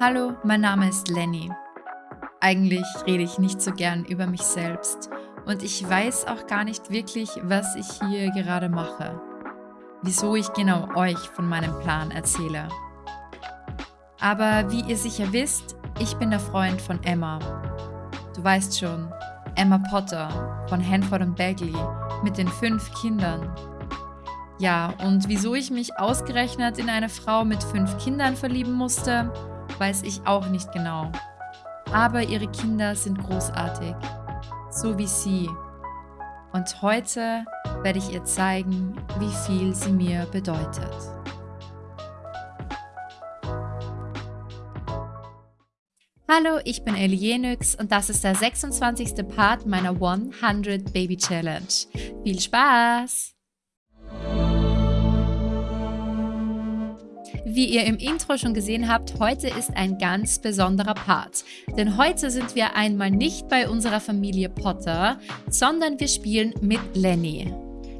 Hallo, mein Name ist Lenny. Eigentlich rede ich nicht so gern über mich selbst und ich weiß auch gar nicht wirklich, was ich hier gerade mache. Wieso ich genau euch von meinem Plan erzähle. Aber wie ihr sicher wisst, ich bin der Freund von Emma. Du weißt schon, Emma Potter von Hanford und Bagley mit den fünf Kindern. Ja, und wieso ich mich ausgerechnet in eine Frau mit fünf Kindern verlieben musste, weiß ich auch nicht genau. Aber ihre Kinder sind großartig. So wie sie. Und heute werde ich ihr zeigen, wie viel sie mir bedeutet. Hallo, ich bin Elienix und das ist der 26. Part meiner 100 Baby Challenge. Viel Spaß! Wie ihr im Intro schon gesehen habt, heute ist ein ganz besonderer Part. Denn heute sind wir einmal nicht bei unserer Familie Potter, sondern wir spielen mit Lenny.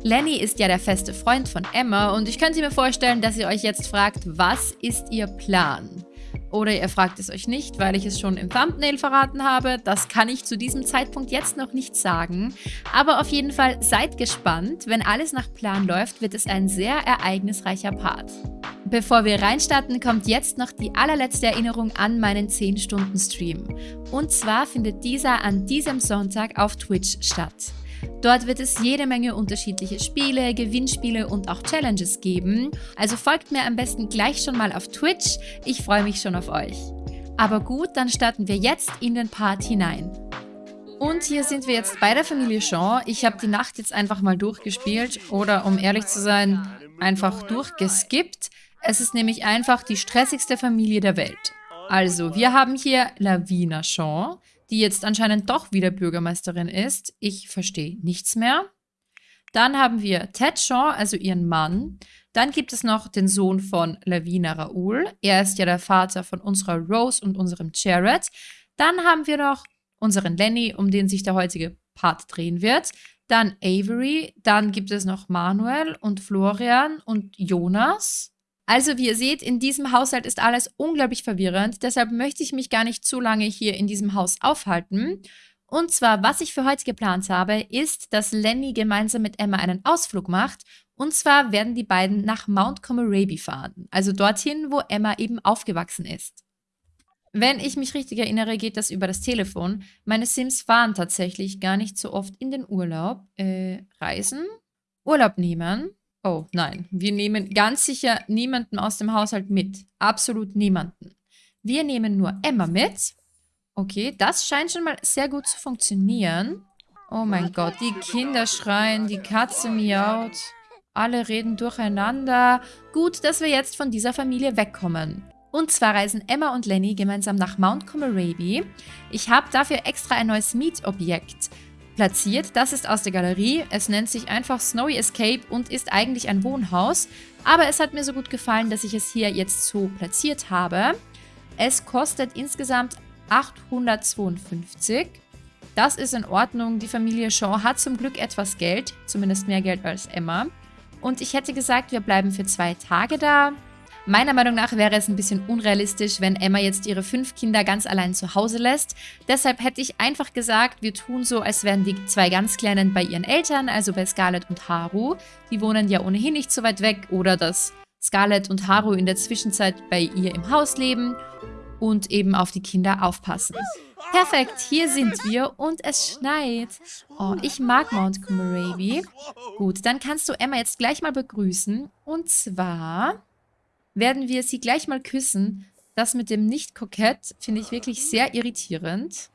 Lenny ist ja der feste Freund von Emma und ich könnte mir vorstellen, dass ihr euch jetzt fragt, was ist ihr Plan? Oder ihr fragt es euch nicht, weil ich es schon im Thumbnail verraten habe. Das kann ich zu diesem Zeitpunkt jetzt noch nicht sagen. Aber auf jeden Fall seid gespannt. Wenn alles nach Plan läuft, wird es ein sehr ereignisreicher Part. Bevor wir reinstarten, kommt jetzt noch die allerletzte Erinnerung an meinen 10-Stunden-Stream. Und zwar findet dieser an diesem Sonntag auf Twitch statt. Dort wird es jede Menge unterschiedliche Spiele, Gewinnspiele und auch Challenges geben. Also folgt mir am besten gleich schon mal auf Twitch. Ich freue mich schon auf euch. Aber gut, dann starten wir jetzt in den Part hinein. Und hier sind wir jetzt bei der Familie Shaw. Ich habe die Nacht jetzt einfach mal durchgespielt oder um ehrlich zu sein, einfach durchgeskippt. Es ist nämlich einfach die stressigste Familie der Welt. Also, wir haben hier Lavina Shaw, die jetzt anscheinend doch wieder Bürgermeisterin ist. Ich verstehe nichts mehr. Dann haben wir Ted Shaw, also ihren Mann. Dann gibt es noch den Sohn von Lavina Raoul. Er ist ja der Vater von unserer Rose und unserem Jared. Dann haben wir noch unseren Lenny, um den sich der heutige Part drehen wird. Dann Avery. Dann gibt es noch Manuel und Florian und Jonas. Also wie ihr seht, in diesem Haushalt ist alles unglaublich verwirrend. Deshalb möchte ich mich gar nicht zu lange hier in diesem Haus aufhalten. Und zwar, was ich für heute geplant habe, ist, dass Lenny gemeinsam mit Emma einen Ausflug macht. Und zwar werden die beiden nach Mount Comoraby fahren. Also dorthin, wo Emma eben aufgewachsen ist. Wenn ich mich richtig erinnere, geht das über das Telefon. Meine Sims fahren tatsächlich gar nicht so oft in den Urlaub. Äh, reisen? Urlaub nehmen? Oh nein, wir nehmen ganz sicher niemanden aus dem Haushalt mit. Absolut niemanden. Wir nehmen nur Emma mit. Okay, das scheint schon mal sehr gut zu funktionieren. Oh mein Gott, die Kinder schreien, die Katze miaut. Alle reden durcheinander. Gut, dass wir jetzt von dieser Familie wegkommen. Und zwar reisen Emma und Lenny gemeinsam nach Mount Comoraby. Ich habe dafür extra ein neues Mietobjekt platziert. Das ist aus der Galerie. Es nennt sich einfach Snowy Escape und ist eigentlich ein Wohnhaus. Aber es hat mir so gut gefallen, dass ich es hier jetzt so platziert habe. Es kostet insgesamt 852. Das ist in Ordnung. Die Familie Shaw hat zum Glück etwas Geld. Zumindest mehr Geld als Emma. Und ich hätte gesagt, wir bleiben für zwei Tage da. Meiner Meinung nach wäre es ein bisschen unrealistisch, wenn Emma jetzt ihre fünf Kinder ganz allein zu Hause lässt. Deshalb hätte ich einfach gesagt, wir tun so, als wären die zwei ganz Kleinen bei ihren Eltern, also bei Scarlett und Haru. Die wohnen ja ohnehin nicht so weit weg. Oder dass Scarlett und Haru in der Zwischenzeit bei ihr im Haus leben und eben auf die Kinder aufpassen. Perfekt, hier sind wir und es schneit. Oh, ich mag Mount Comoraby. Gut, dann kannst du Emma jetzt gleich mal begrüßen. Und zwar werden wir sie gleich mal küssen. Das mit dem Nicht-Kokett finde ich wirklich sehr irritierend.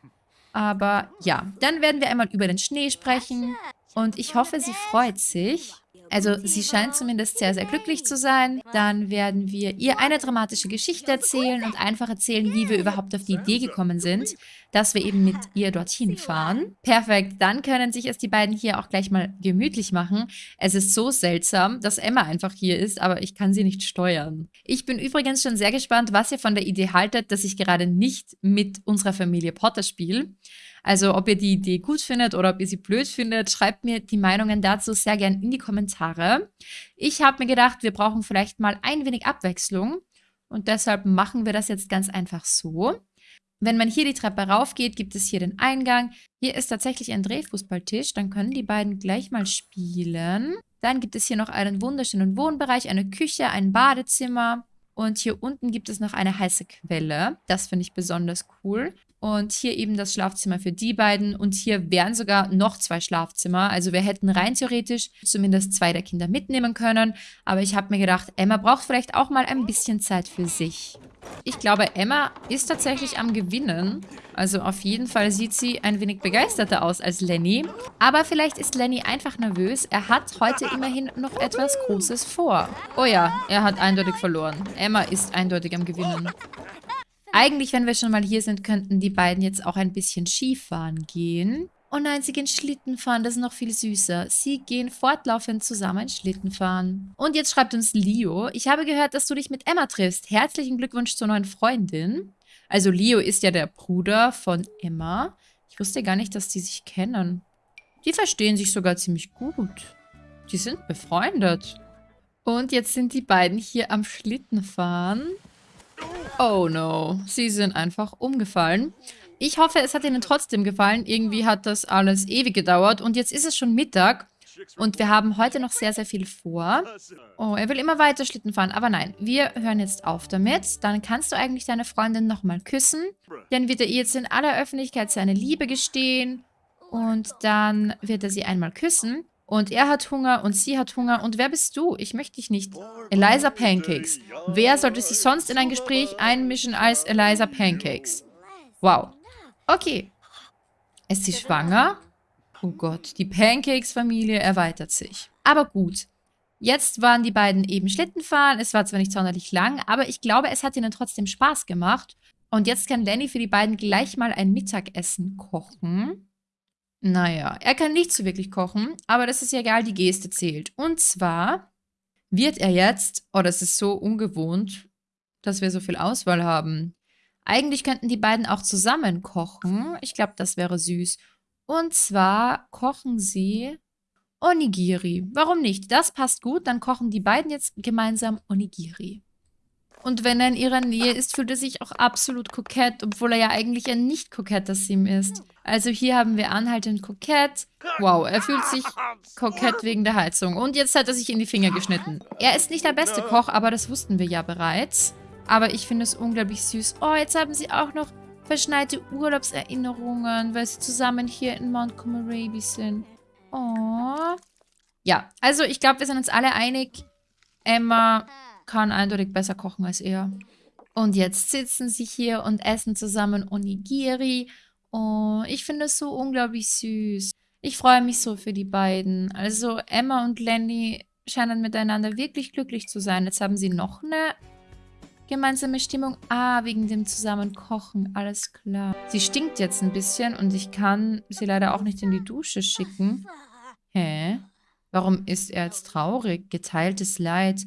Aber ja, dann werden wir einmal über den Schnee sprechen. Und ich hoffe, sie freut sich. Also sie scheint zumindest sehr, sehr glücklich zu sein. Dann werden wir ihr eine dramatische Geschichte erzählen und einfach erzählen, wie wir überhaupt auf die Idee gekommen sind, dass wir eben mit ihr dorthin fahren. Perfekt, dann können sich es die beiden hier auch gleich mal gemütlich machen. Es ist so seltsam, dass Emma einfach hier ist, aber ich kann sie nicht steuern. Ich bin übrigens schon sehr gespannt, was ihr von der Idee haltet, dass ich gerade nicht mit unserer Familie Potter spiele. Also ob ihr die Idee gut findet oder ob ihr sie blöd findet, schreibt mir die Meinungen dazu sehr gern in die Kommentare. Ich habe mir gedacht, wir brauchen vielleicht mal ein wenig Abwechslung. Und deshalb machen wir das jetzt ganz einfach so. Wenn man hier die Treppe raufgeht, gibt es hier den Eingang. Hier ist tatsächlich ein Drehfußballtisch. Dann können die beiden gleich mal spielen. Dann gibt es hier noch einen wunderschönen Wohnbereich, eine Küche, ein Badezimmer. Und hier unten gibt es noch eine heiße Quelle. Das finde ich besonders cool. Und hier eben das Schlafzimmer für die beiden. Und hier wären sogar noch zwei Schlafzimmer. Also wir hätten rein theoretisch zumindest zwei der Kinder mitnehmen können. Aber ich habe mir gedacht, Emma braucht vielleicht auch mal ein bisschen Zeit für sich. Ich glaube, Emma ist tatsächlich am Gewinnen. Also auf jeden Fall sieht sie ein wenig begeisterter aus als Lenny. Aber vielleicht ist Lenny einfach nervös. Er hat heute immerhin noch etwas Großes vor. Oh ja, er hat eindeutig verloren. Emma ist eindeutig am Gewinnen. Eigentlich, wenn wir schon mal hier sind, könnten die beiden jetzt auch ein bisschen Skifahren gehen. Oh nein, sie gehen Schlitten fahren, das ist noch viel süßer. Sie gehen fortlaufend zusammen Schlitten fahren. Und jetzt schreibt uns Leo, ich habe gehört, dass du dich mit Emma triffst. Herzlichen Glückwunsch zur neuen Freundin. Also Leo ist ja der Bruder von Emma. Ich wusste gar nicht, dass die sich kennen. Die verstehen sich sogar ziemlich gut. Die sind befreundet. Und jetzt sind die beiden hier am Schlittenfahren. Oh no, sie sind einfach umgefallen. Ich hoffe, es hat Ihnen trotzdem gefallen. Irgendwie hat das alles ewig gedauert und jetzt ist es schon Mittag. Und wir haben heute noch sehr, sehr viel vor. Oh, er will immer weiter Schlitten fahren. Aber nein, wir hören jetzt auf damit. Dann kannst du eigentlich deine Freundin nochmal küssen. Dann wird er ihr jetzt in aller Öffentlichkeit seine Liebe gestehen. Und dann wird er sie einmal küssen. Und er hat Hunger und sie hat Hunger. Und wer bist du? Ich möchte dich nicht. Eliza Pancakes. Wer sollte sich sonst in ein Gespräch einmischen als Eliza Pancakes? Wow. Okay. Ist sie schwanger? Oh Gott, die Pancakes-Familie erweitert sich. Aber gut. Jetzt waren die beiden eben Schlittenfahren. Es war zwar nicht sonderlich lang, aber ich glaube, es hat ihnen trotzdem Spaß gemacht. Und jetzt kann Lenny für die beiden gleich mal ein Mittagessen kochen. Naja, er kann nicht so wirklich kochen, aber das ist ja egal, die Geste zählt. Und zwar wird er jetzt, oh, das ist so ungewohnt, dass wir so viel Auswahl haben. Eigentlich könnten die beiden auch zusammen kochen. Ich glaube, das wäre süß. Und zwar kochen sie Onigiri. Warum nicht? Das passt gut. Dann kochen die beiden jetzt gemeinsam Onigiri. Und wenn er in ihrer Nähe ist, fühlt er sich auch absolut kokett, obwohl er ja eigentlich ein nicht koketter Sim ist. Also hier haben wir anhaltend kokett. Wow, er fühlt sich kokett wegen der Heizung. Und jetzt hat er sich in die Finger geschnitten. Er ist nicht der beste Koch, aber das wussten wir ja bereits. Aber ich finde es unglaublich süß. Oh, jetzt haben sie auch noch verschneite Urlaubserinnerungen, weil sie zusammen hier in Montgomery sind. Oh. Ja, also ich glaube, wir sind uns alle einig. Emma kann eindeutig besser kochen als er. Und jetzt sitzen sie hier und essen zusammen Onigiri. Oh, ich finde es so unglaublich süß. Ich freue mich so für die beiden. Also Emma und Lenny scheinen miteinander wirklich glücklich zu sein. Jetzt haben sie noch eine gemeinsame Stimmung. Ah, wegen dem Zusammenkochen. Alles klar. Sie stinkt jetzt ein bisschen und ich kann sie leider auch nicht in die Dusche schicken. Hä? Warum ist er jetzt traurig? Geteiltes Leid.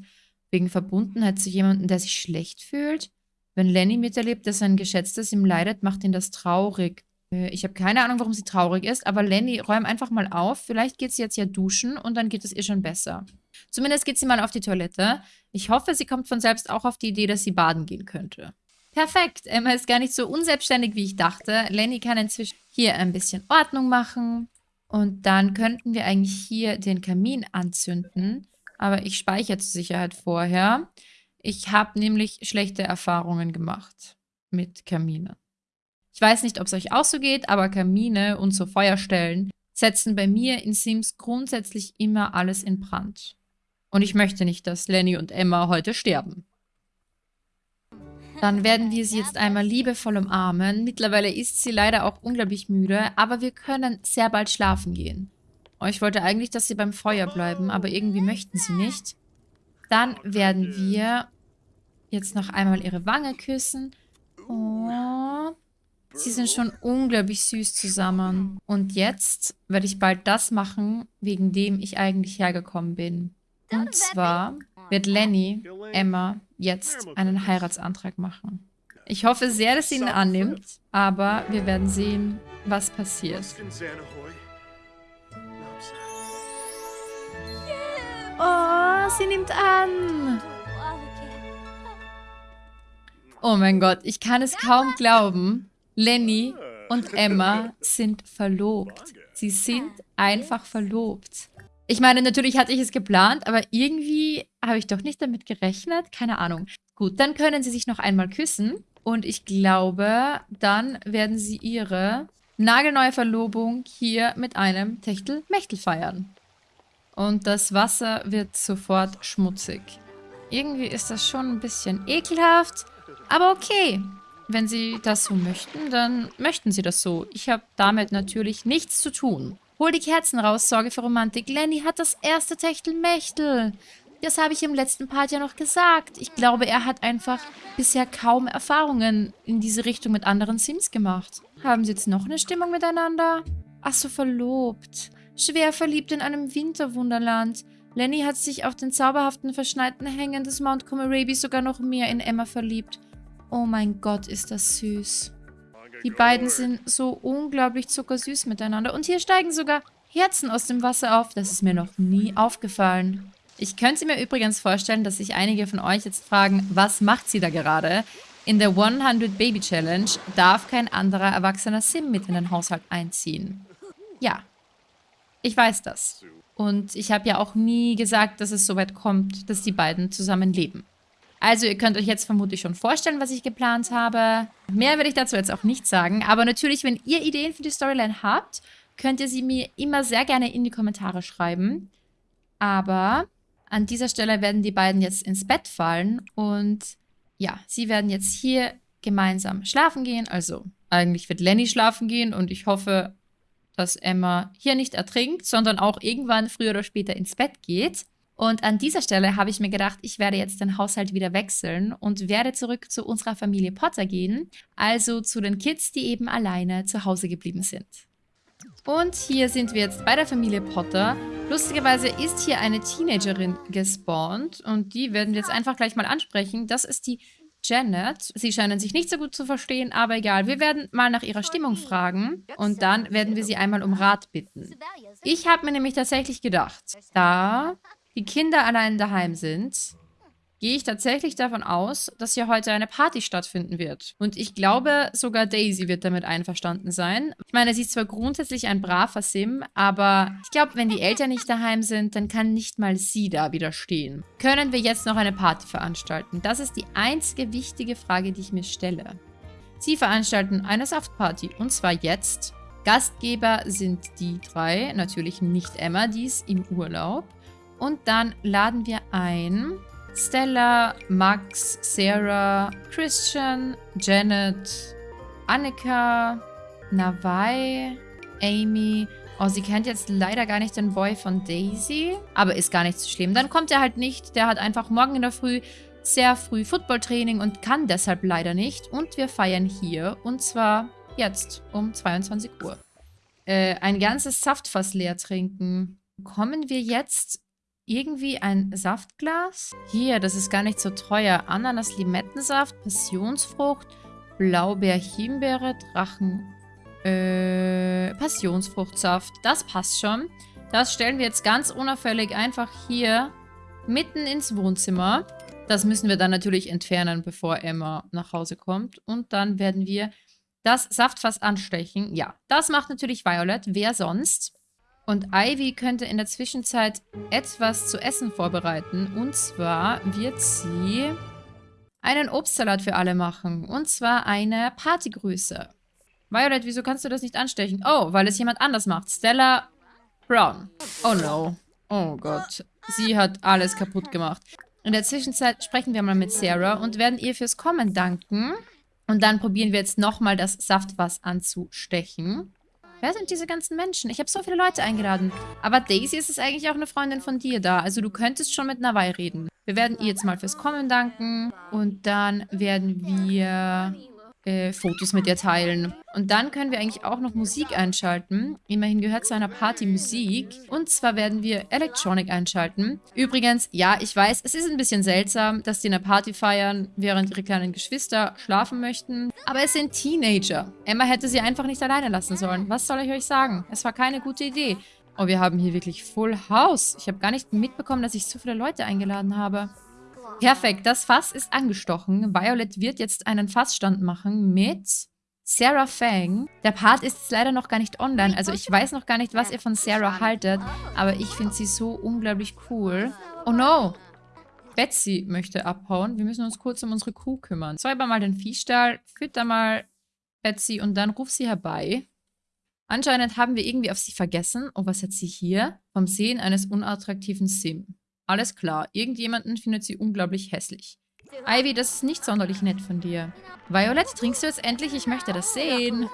Wegen Verbundenheit zu jemandem, der sich schlecht fühlt? Wenn Lenny miterlebt, dass ein Geschätztes ihm leidet, macht ihn das traurig. Äh, ich habe keine Ahnung, warum sie traurig ist, aber Lenny, räum einfach mal auf. Vielleicht geht sie jetzt ja duschen und dann geht es ihr schon besser. Zumindest geht sie mal auf die Toilette. Ich hoffe, sie kommt von selbst auch auf die Idee, dass sie baden gehen könnte. Perfekt. Emma ist gar nicht so unselbstständig, wie ich dachte. Lenny kann inzwischen hier ein bisschen Ordnung machen. Und dann könnten wir eigentlich hier den Kamin anzünden. Aber ich speichere zur Sicherheit vorher. Ich habe nämlich schlechte Erfahrungen gemacht mit Kaminen. Ich weiß nicht, ob es euch auch so geht, aber Kamine und so Feuerstellen setzen bei mir in Sims grundsätzlich immer alles in Brand. Und ich möchte nicht, dass Lenny und Emma heute sterben. Dann werden wir sie jetzt einmal liebevoll umarmen. Mittlerweile ist sie leider auch unglaublich müde, aber wir können sehr bald schlafen gehen. Oh, ich wollte eigentlich, dass sie beim Feuer bleiben, aber irgendwie möchten sie nicht. Dann werden wir jetzt noch einmal ihre Wange küssen. Oh, sie sind schon unglaublich süß zusammen. Und jetzt werde ich bald das machen, wegen dem ich eigentlich hergekommen bin. Und zwar wird Lenny Emma jetzt einen Heiratsantrag machen. Ich hoffe sehr, dass sie ihn annimmt, aber wir werden sehen, was passiert. Oh, sie nimmt an. Oh mein Gott, ich kann es kaum glauben. Lenny und Emma sind verlobt. Sie sind einfach verlobt. Ich meine, natürlich hatte ich es geplant, aber irgendwie habe ich doch nicht damit gerechnet. Keine Ahnung. Gut, dann können sie sich noch einmal küssen. Und ich glaube, dann werden sie ihre nagelneue Verlobung hier mit einem Techtel-Mechtel feiern. Und das Wasser wird sofort schmutzig. Irgendwie ist das schon ein bisschen ekelhaft, aber okay. Wenn sie das so möchten, dann möchten sie das so. Ich habe damit natürlich nichts zu tun. Hol die Kerzen raus, sorge für Romantik. Lenny hat das erste Techtelmechtel. Das habe ich im letzten Part ja noch gesagt. Ich glaube, er hat einfach bisher kaum Erfahrungen in diese Richtung mit anderen Sims gemacht. Haben sie jetzt noch eine Stimmung miteinander? Ach so, verlobt. Schwer verliebt in einem Winterwunderland. Lenny hat sich auf den zauberhaften, verschneiten Hängen des Mount Comerabi sogar noch mehr in Emma verliebt. Oh mein Gott, ist das süß. Die beiden sind so unglaublich zuckersüß miteinander. Und hier steigen sogar Herzen aus dem Wasser auf. Das ist mir noch nie aufgefallen. Ich könnte mir übrigens vorstellen, dass sich einige von euch jetzt fragen, was macht sie da gerade? In der 100 Baby Challenge darf kein anderer erwachsener Sim mit in den Haushalt einziehen. Ja, ich weiß das. Und ich habe ja auch nie gesagt, dass es so weit kommt, dass die beiden zusammen leben. Also ihr könnt euch jetzt vermutlich schon vorstellen, was ich geplant habe. Mehr werde ich dazu jetzt auch nicht sagen. Aber natürlich, wenn ihr Ideen für die Storyline habt, könnt ihr sie mir immer sehr gerne in die Kommentare schreiben. Aber an dieser Stelle werden die beiden jetzt ins Bett fallen. Und ja, sie werden jetzt hier gemeinsam schlafen gehen. Also eigentlich wird Lenny schlafen gehen. Und ich hoffe, dass Emma hier nicht ertrinkt, sondern auch irgendwann früher oder später ins Bett geht. Und an dieser Stelle habe ich mir gedacht, ich werde jetzt den Haushalt wieder wechseln und werde zurück zu unserer Familie Potter gehen, also zu den Kids, die eben alleine zu Hause geblieben sind. Und hier sind wir jetzt bei der Familie Potter. Lustigerweise ist hier eine Teenagerin gespawnt und die werden wir jetzt einfach gleich mal ansprechen. Das ist die Janet. Sie scheinen sich nicht so gut zu verstehen, aber egal. Wir werden mal nach ihrer Stimmung fragen und dann werden wir sie einmal um Rat bitten. Ich habe mir nämlich tatsächlich gedacht, da die Kinder allein daheim sind, gehe ich tatsächlich davon aus, dass hier heute eine Party stattfinden wird. Und ich glaube, sogar Daisy wird damit einverstanden sein. Ich meine, sie ist zwar grundsätzlich ein braver Sim, aber ich glaube, wenn die Eltern nicht daheim sind, dann kann nicht mal sie da widerstehen. Können wir jetzt noch eine Party veranstalten? Das ist die einzige wichtige Frage, die ich mir stelle. Sie veranstalten eine Saftparty und zwar jetzt. Gastgeber sind die drei, natürlich nicht Emma, die ist im Urlaub. Und dann laden wir ein Stella, Max, Sarah, Christian, Janet, Annika, Navai, Amy. Oh, sie kennt jetzt leider gar nicht den Boy von Daisy. Aber ist gar nicht so schlimm. Dann kommt er halt nicht. Der hat einfach morgen in der Früh sehr früh Footballtraining und kann deshalb leider nicht. Und wir feiern hier. Und zwar jetzt um 22 Uhr. Äh, ein ganzes Saftfass leer trinken. Kommen wir jetzt irgendwie ein Saftglas. Hier, das ist gar nicht so teuer. Ananas-Limettensaft, Passionsfrucht, Blaubeer-Himbeere, Drachen... Äh, Passionsfruchtsaft. Das passt schon. Das stellen wir jetzt ganz unauffällig einfach hier mitten ins Wohnzimmer. Das müssen wir dann natürlich entfernen, bevor Emma nach Hause kommt. Und dann werden wir das Saftfass anstechen. Ja, das macht natürlich Violet. Wer sonst? Und Ivy könnte in der Zwischenzeit etwas zu essen vorbereiten. Und zwar wird sie einen Obstsalat für alle machen. Und zwar eine Partygrüße. Violet, wieso kannst du das nicht anstechen? Oh, weil es jemand anders macht. Stella Brown. Oh no. Oh Gott. Sie hat alles kaputt gemacht. In der Zwischenzeit sprechen wir mal mit Sarah und werden ihr fürs Kommen danken. Und dann probieren wir jetzt nochmal das Saftwas anzustechen. Wer sind diese ganzen Menschen? Ich habe so viele Leute eingeladen. Aber Daisy ist es eigentlich auch eine Freundin von dir da. Also du könntest schon mit Nawai reden. Wir werden ihr jetzt mal fürs Kommen danken. Und dann werden wir äh, Fotos mit ihr teilen. Und dann können wir eigentlich auch noch Musik einschalten. Immerhin gehört zu einer Party Musik. Und zwar werden wir Electronic einschalten. Übrigens, ja, ich weiß, es ist ein bisschen seltsam, dass die eine Party feiern, während ihre kleinen Geschwister schlafen möchten. Aber es sind Teenager. Emma hätte sie einfach nicht alleine lassen sollen. Was soll ich euch sagen? Es war keine gute Idee. Oh, wir haben hier wirklich Full House. Ich habe gar nicht mitbekommen, dass ich so viele Leute eingeladen habe. Perfekt, das Fass ist angestochen. Violet wird jetzt einen Fassstand machen mit Sarah Fang. Der Part ist jetzt leider noch gar nicht online, also ich weiß noch gar nicht, was ihr von Sarah haltet, aber ich finde sie so unglaublich cool. Oh no! Betsy möchte abhauen. Wir müssen uns kurz um unsere Kuh kümmern. Säuber mal den Viehstall, fütter mal Betsy und dann ruf sie herbei. Anscheinend haben wir irgendwie auf sie vergessen. Oh, was hat sie hier? Vom Sehen eines unattraktiven Sim. Alles klar, irgendjemanden findet sie unglaublich hässlich. Ivy, das ist nicht sonderlich nett von dir. Violet, trinkst du jetzt endlich? Ich möchte das sehen.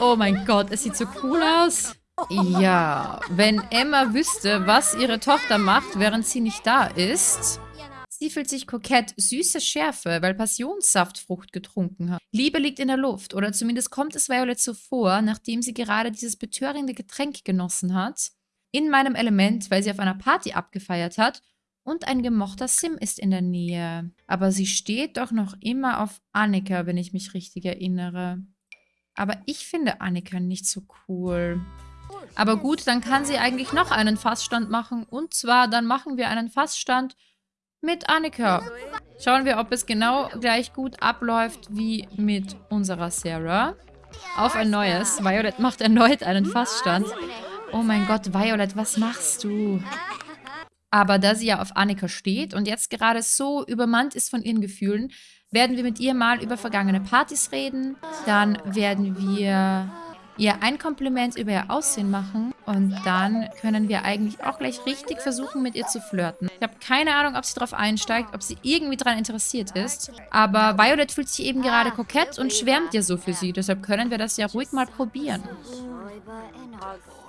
Oh mein Gott, es sieht so cool aus. Ja, wenn Emma wüsste, was ihre Tochter macht, während sie nicht da ist. Sie fühlt sich kokett, süße Schärfe, weil Passionssaftfrucht getrunken hat. Liebe liegt in der Luft, oder zumindest kommt es Violet so vor, nachdem sie gerade dieses betörende Getränk genossen hat. In meinem Element, weil sie auf einer Party abgefeiert hat und ein gemochter Sim ist in der Nähe. Aber sie steht doch noch immer auf Annika, wenn ich mich richtig erinnere. Aber ich finde Annika nicht so cool. Aber gut, dann kann sie eigentlich noch einen Fassstand machen. Und zwar, dann machen wir einen Fassstand mit Annika. Schauen wir, ob es genau gleich gut abläuft wie mit unserer Sarah. Auf ein neues. Violet macht erneut einen Fassstand. Oh mein Gott, Violet, was machst du? Aber da sie ja auf Annika steht und jetzt gerade so übermannt ist von ihren Gefühlen, werden wir mit ihr mal über vergangene Partys reden. Dann werden wir ihr ein Kompliment über ihr Aussehen machen und dann können wir eigentlich auch gleich richtig versuchen, mit ihr zu flirten. Ich habe keine Ahnung, ob sie darauf einsteigt, ob sie irgendwie daran interessiert ist, aber Violet fühlt sich eben gerade kokett und schwärmt ja so für sie, deshalb können wir das ja ruhig mal probieren.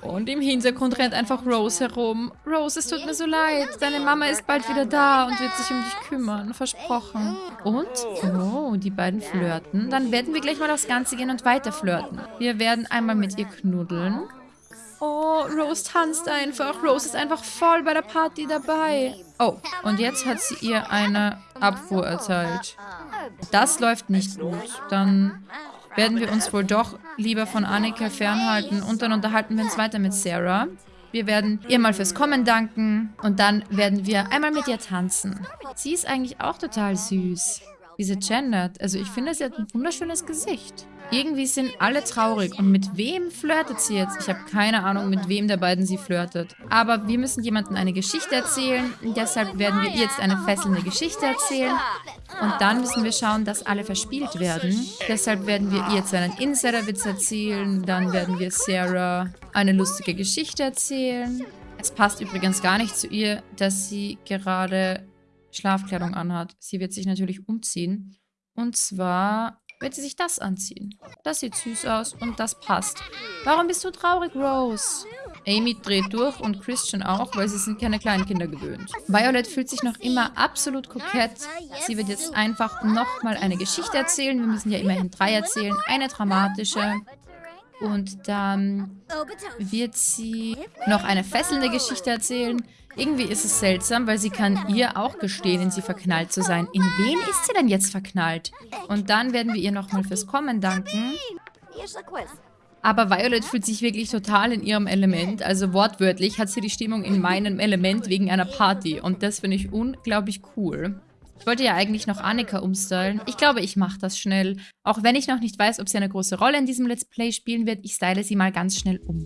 Und im Hintergrund rennt einfach Rose herum. Rose, es tut mir so leid. Deine Mama ist bald wieder da und wird sich um dich kümmern. Versprochen. Und? Oh, die beiden flirten. Dann werden wir gleich mal aufs Ganze gehen und weiter flirten. Wir werden einmal mit ihr knuddeln. Oh, Rose tanzt einfach. Rose ist einfach voll bei der Party dabei. Oh, und jetzt hat sie ihr eine Abfuhr erteilt. Das läuft nicht gut. Dann werden wir uns wohl doch lieber von Annika fernhalten und dann unterhalten wir uns weiter mit Sarah. Wir werden ihr mal fürs Kommen danken und dann werden wir einmal mit ihr tanzen. Sie ist eigentlich auch total süß. Diese Janet, also ich finde, sie hat ein wunderschönes Gesicht. Irgendwie sind alle traurig. Und mit wem flirtet sie jetzt? Ich habe keine Ahnung, mit wem der beiden sie flirtet. Aber wir müssen jemandem eine Geschichte erzählen. Deshalb werden wir ihr jetzt eine fesselnde Geschichte erzählen. Und dann müssen wir schauen, dass alle verspielt werden. Deshalb werden wir ihr jetzt einen Insiderwitz erzählen. Dann werden wir Sarah eine lustige Geschichte erzählen. Es passt übrigens gar nicht zu ihr, dass sie gerade Schlafkleidung anhat. Sie wird sich natürlich umziehen. Und zwar wird sie sich das anziehen. Das sieht süß aus und das passt. Warum bist du traurig, Rose? Amy dreht durch und Christian auch, weil sie sind keine Kleinkinder gewöhnt. Violet fühlt sich noch immer absolut kokett. Sie wird jetzt einfach nochmal eine Geschichte erzählen. Wir müssen ja immerhin drei erzählen. Eine dramatische. Und dann wird sie noch eine fesselnde Geschichte erzählen. Irgendwie ist es seltsam, weil sie kann ihr auch gestehen, in sie verknallt zu sein. In wen ist sie denn jetzt verknallt? Und dann werden wir ihr nochmal fürs Kommen danken. Aber Violet fühlt sich wirklich total in ihrem Element. Also wortwörtlich hat sie die Stimmung in meinem Element wegen einer Party. Und das finde ich unglaublich cool. Ich wollte ja eigentlich noch Annika umstylen. Ich glaube, ich mache das schnell. Auch wenn ich noch nicht weiß, ob sie eine große Rolle in diesem Let's Play spielen wird, ich style sie mal ganz schnell um.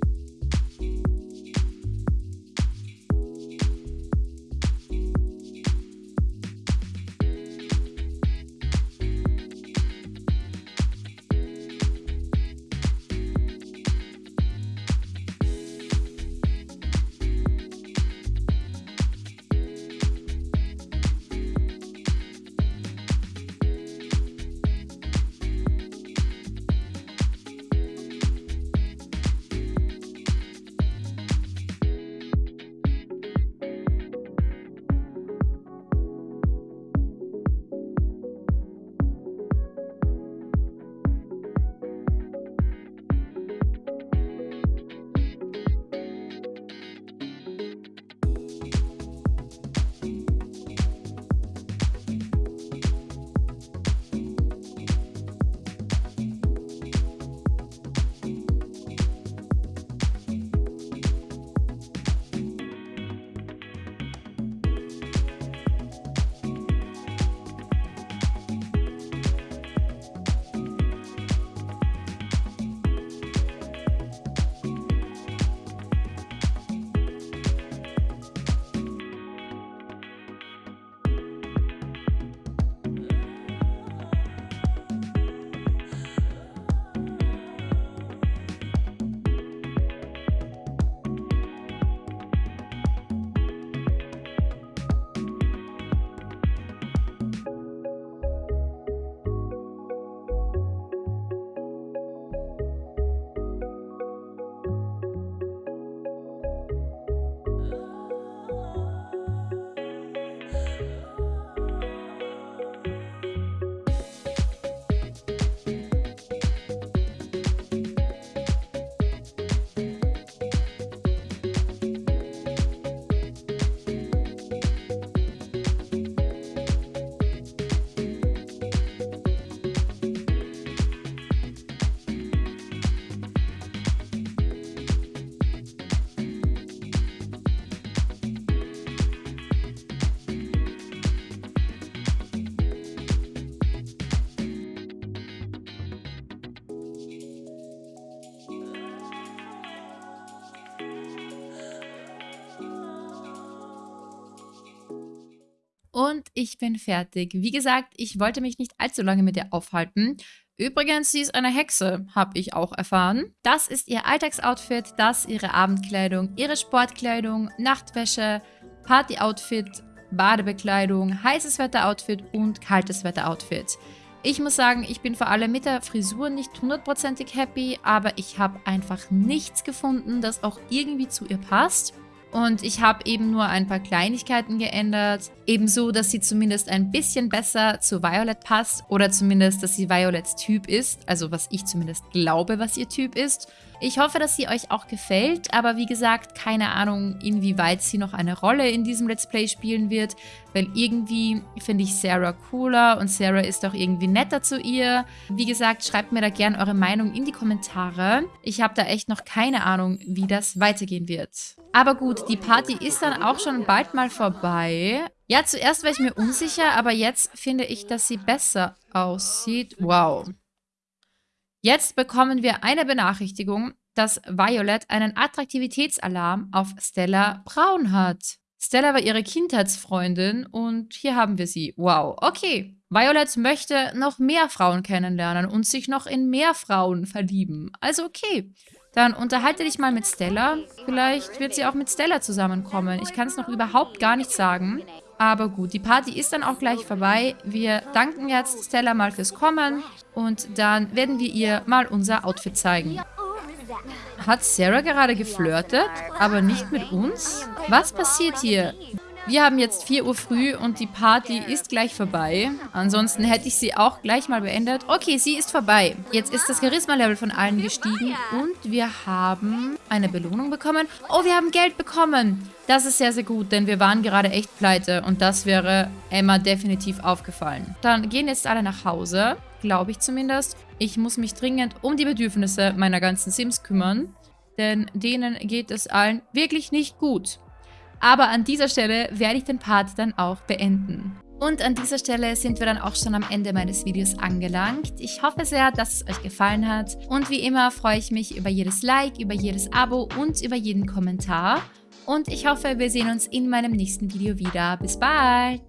Ich bin fertig. Wie gesagt, ich wollte mich nicht allzu lange mit ihr aufhalten. Übrigens, sie ist eine Hexe, habe ich auch erfahren. Das ist ihr Alltagsoutfit, das ihre Abendkleidung, ihre Sportkleidung, Nachtwäsche, Partyoutfit, Badebekleidung, heißes Wetteroutfit und kaltes Wetteroutfit. Ich muss sagen, ich bin vor allem mit der Frisur nicht hundertprozentig happy, aber ich habe einfach nichts gefunden, das auch irgendwie zu ihr passt. Und ich habe eben nur ein paar Kleinigkeiten geändert. Ebenso, dass sie zumindest ein bisschen besser zu Violet passt. Oder zumindest, dass sie Violets Typ ist. Also was ich zumindest glaube, was ihr Typ ist. Ich hoffe, dass sie euch auch gefällt, aber wie gesagt, keine Ahnung, inwieweit sie noch eine Rolle in diesem Let's Play spielen wird, weil irgendwie finde ich Sarah cooler und Sarah ist auch irgendwie netter zu ihr. Wie gesagt, schreibt mir da gerne eure Meinung in die Kommentare. Ich habe da echt noch keine Ahnung, wie das weitergehen wird. Aber gut, die Party ist dann auch schon bald mal vorbei. Ja, zuerst war ich mir unsicher, aber jetzt finde ich, dass sie besser aussieht. Wow. Jetzt bekommen wir eine Benachrichtigung, dass Violet einen Attraktivitätsalarm auf Stella Braun hat. Stella war ihre Kindheitsfreundin und hier haben wir sie. Wow, okay. Violet möchte noch mehr Frauen kennenlernen und sich noch in mehr Frauen verlieben. Also okay. Dann unterhalte dich mal mit Stella. Vielleicht wird sie auch mit Stella zusammenkommen. Ich kann es noch überhaupt gar nicht sagen. Aber gut, die Party ist dann auch gleich vorbei. Wir danken jetzt Stella mal fürs Kommen und dann werden wir ihr mal unser Outfit zeigen. Hat Sarah gerade geflirtet, aber nicht mit uns? Was passiert hier? Wir haben jetzt 4 Uhr früh und die Party ist gleich vorbei. Ansonsten hätte ich sie auch gleich mal beendet. Okay, sie ist vorbei. Jetzt ist das Charisma-Level von allen gestiegen und wir haben eine Belohnung bekommen. Oh, wir haben Geld bekommen. Das ist sehr, sehr gut, denn wir waren gerade echt pleite und das wäre Emma definitiv aufgefallen. Dann gehen jetzt alle nach Hause, glaube ich zumindest. Ich muss mich dringend um die Bedürfnisse meiner ganzen Sims kümmern, denn denen geht es allen wirklich nicht gut. Aber an dieser Stelle werde ich den Part dann auch beenden. Und an dieser Stelle sind wir dann auch schon am Ende meines Videos angelangt. Ich hoffe sehr, dass es euch gefallen hat. Und wie immer freue ich mich über jedes Like, über jedes Abo und über jeden Kommentar. Und ich hoffe, wir sehen uns in meinem nächsten Video wieder. Bis bald!